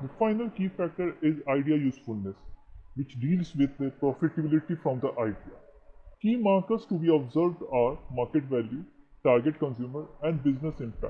The final key factor is idea usefulness, which deals with the profitability from the idea. Key markers to be observed are market value, target consumer, and business impact.